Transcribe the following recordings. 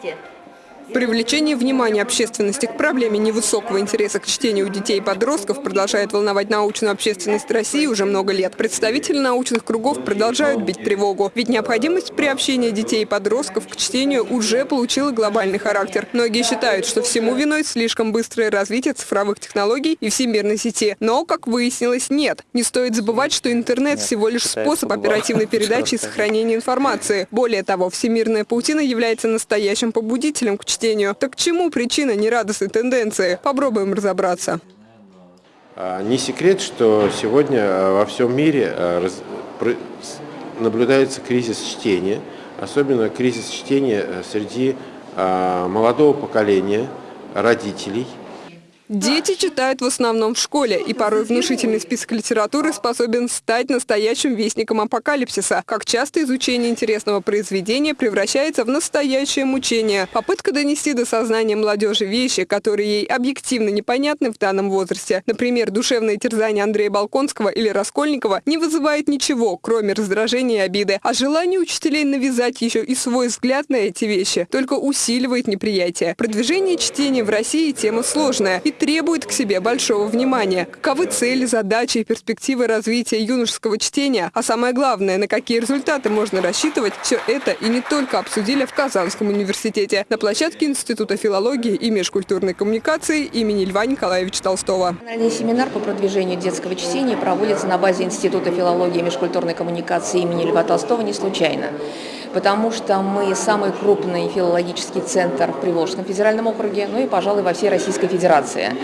姐. Привлечение внимания общественности к проблеме невысокого интереса к чтению у детей и подростков продолжает волновать научную общественность России уже много лет. Представители научных кругов продолжают бить тревогу. Ведь необходимость приобщения детей и подростков к чтению уже получила глобальный характер. Многие считают, что всему виной слишком быстрое развитие цифровых технологий и всемирной сети. Но, как выяснилось, нет. Не стоит забывать, что интернет всего лишь способ оперативной передачи и сохранения информации. Более того, всемирная паутина является настоящим побудителем к чтению чтению. Так к чему причина нерадостной тенденции? Попробуем разобраться. А, не секрет, что сегодня а, во всем мире а, наблюдается кризис чтения, особенно кризис чтения среди молодого поколения, родителей – Дети читают в основном в школе, и порой внушительный список литературы способен стать настоящим вестником апокалипсиса. Как часто изучение интересного произведения превращается в настоящее мучение. Попытка донести до сознания молодежи вещи, которые ей объективно непонятны в данном возрасте. Например, душевное терзание Андрея Балконского или Раскольникова не вызывает ничего, кроме раздражения и обиды. А желание учителей навязать еще и свой взгляд на эти вещи только усиливает неприятие. Продвижение чтения в России тема сложная. И требует к себе большого внимания. Каковы цели, задачи и перспективы развития юношеского чтения, а самое главное, на какие результаты можно рассчитывать, все это и не только обсудили в Казанском университете на площадке Института филологии и межкультурной коммуникации имени Льва Николаевича Толстого. Национальный семинар по продвижению детского чтения проводится на базе Института филологии и межкультурной коммуникации имени Льва Толстого не случайно потому что мы самый крупный филологический центр в Приволжском федеральном округе, ну и, пожалуй, во всей Российской Федерации.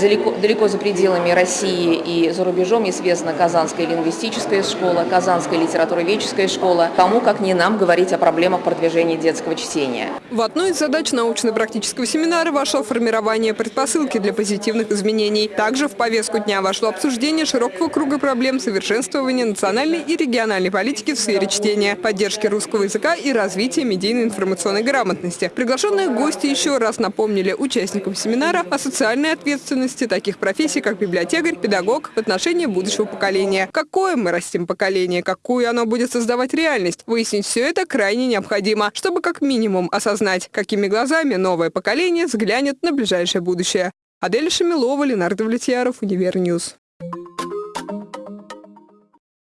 Далеко, далеко за пределами России и за рубежом известна Казанская лингвистическая школа, Казанская литературоведческая школа. Кому, как не нам, говорить о проблемах продвижения детского чтения. В одну из задач научно-практического семинара вошло формирование предпосылки для позитивных изменений. Также в повестку дня вошло обсуждение широкого круга проблем совершенствования национальной и региональной политики в сфере чтения, поддержки русского языка и развития медийной информационной грамотности. Приглашенные гости еще раз напомнили участникам семинара о социальной ответственности таких профессий, как библиотекарь, педагог в отношении будущего поколения. Какое мы растим поколение, какую оно будет создавать реальность? Выяснить все это крайне необходимо, чтобы как минимум осознать, какими глазами новое поколение взглянет на ближайшее будущее. Адель Шамилова, Ленар Давлетьяров, Univer News.